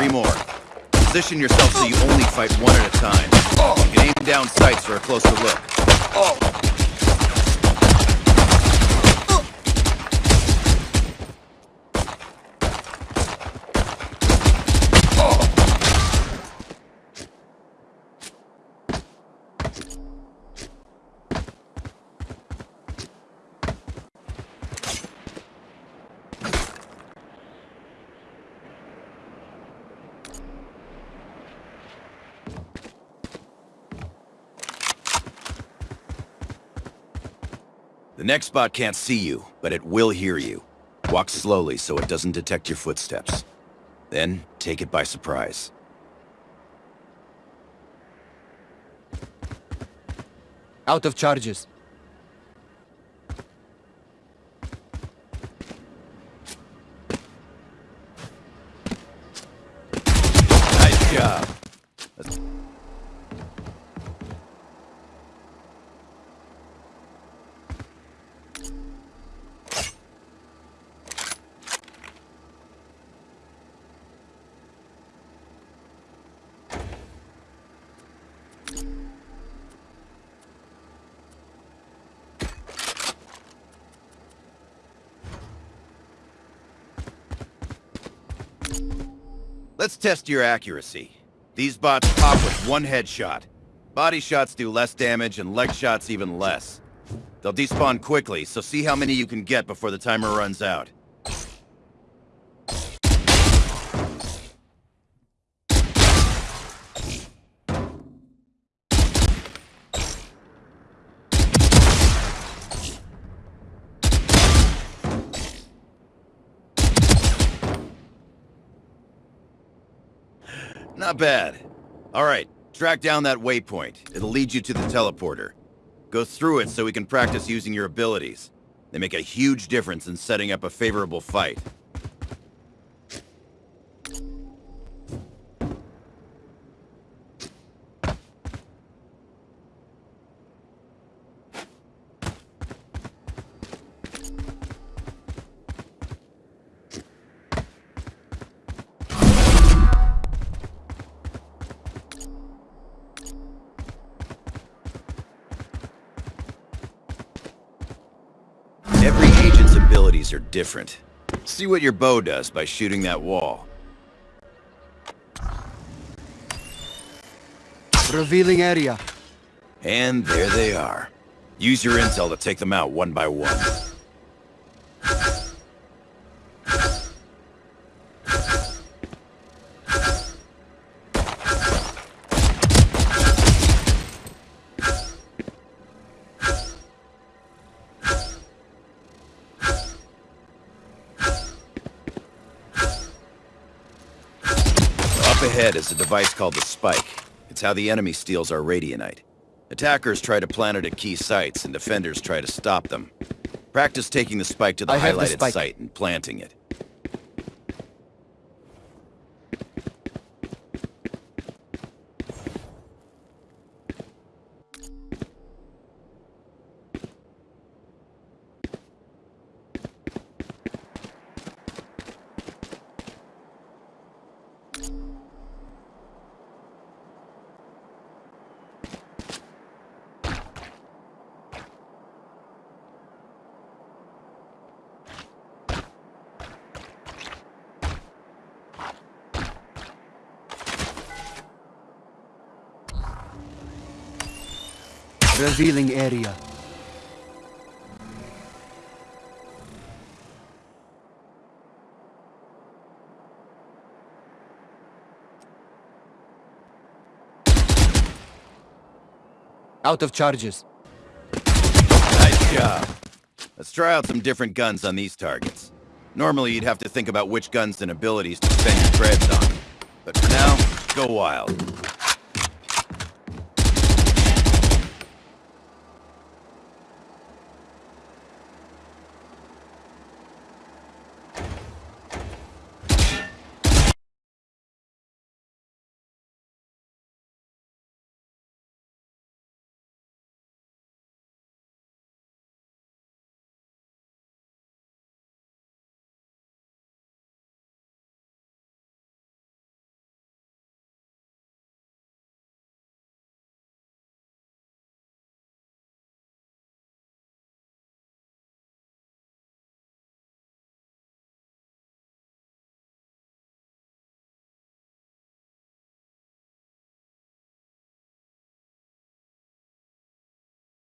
Three more. Position yourself so you only fight one at a time. You can aim down sights for a closer look. The next spot can't see you, but it will hear you. Walk slowly so it doesn't detect your footsteps. Then, take it by surprise. Out of charges. Nice job. Let's test your accuracy. These bots pop with one headshot. Body shots do less damage and leg shots even less. They'll despawn quickly, so see how many you can get before the timer runs out. Not bad. Alright, track down that waypoint. It'll lead you to the teleporter. Go through it so we can practice using your abilities. They make a huge difference in setting up a favorable fight. Abilities are different. See what your bow does by shooting that wall. Revealing area. And there they are. Use your intel to take them out one by one. Up ahead is a device called the Spike. It's how the enemy steals our radianite. Attackers try to plant it at key sites, and defenders try to stop them. Practice taking the Spike to the I the highlighted spike. site and planting it. Revealing area. Out of charges. Nice job. Let's try out some different guns on these targets. Normally, you'd have to think about which guns and abilities to spend your creds on. But for now, go wild.